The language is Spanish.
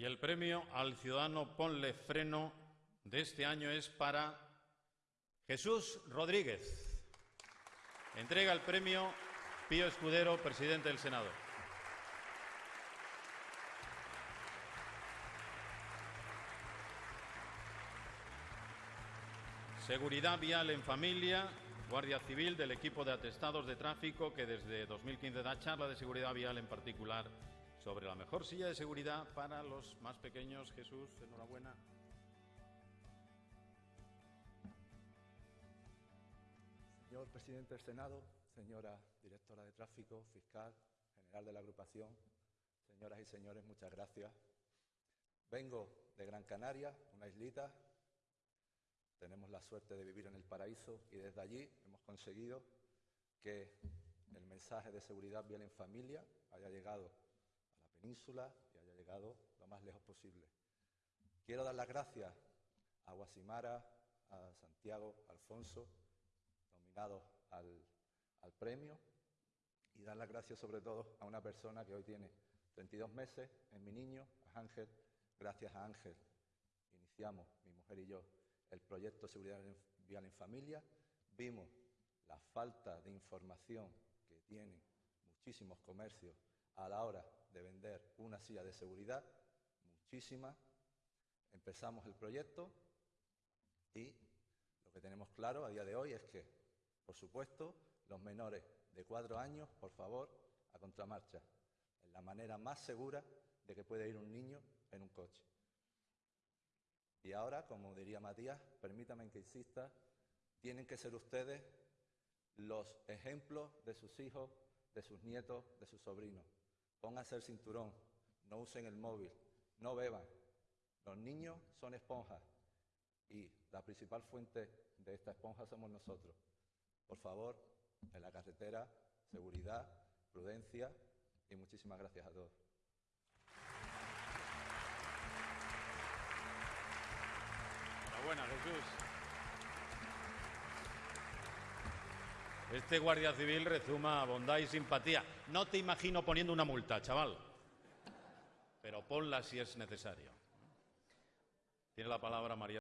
Y el premio al ciudadano Ponle Freno de este año es para Jesús Rodríguez. Entrega el premio Pío Escudero, presidente del Senado. Seguridad vial en familia, Guardia Civil del equipo de atestados de tráfico que desde 2015 da charla de seguridad vial en particular sobre la mejor silla de seguridad para los más pequeños. Jesús, enhorabuena. Señor presidente del Senado, señora directora de tráfico, fiscal, general de la agrupación, señoras y señores, muchas gracias. Vengo de Gran Canaria, una islita. Tenemos la suerte de vivir en el paraíso y desde allí hemos conseguido que el mensaje de seguridad vial en familia haya llegado península y haya llegado lo más lejos posible. Quiero dar las gracias a Guasimara, a Santiago, Alfonso, nominados al, al premio, y dar las gracias sobre todo a una persona que hoy tiene 32 meses, es mi niño, a Ángel. Gracias a Ángel iniciamos, mi mujer y yo, el proyecto Seguridad Vial en Familia. Vimos la falta de información que tienen muchísimos comercios a la hora de vender una silla de seguridad, muchísima. Empezamos el proyecto y lo que tenemos claro a día de hoy es que, por supuesto, los menores de cuatro años, por favor, a contramarcha. Es la manera más segura de que puede ir un niño en un coche. Y ahora, como diría Matías, permítanme que insista, tienen que ser ustedes los ejemplos de sus hijos, de sus nietos, de sus sobrinos. Pónganse el cinturón, no usen el móvil, no beban. Los niños son esponjas y la principal fuente de esta esponja somos nosotros. Por favor, en la carretera, seguridad, prudencia y muchísimas gracias a todos. Enhorabuena, Jesús. Este guardia civil rezuma bondad y simpatía. No te imagino poniendo una multa, chaval. Pero ponla si es necesario. Tiene la palabra María.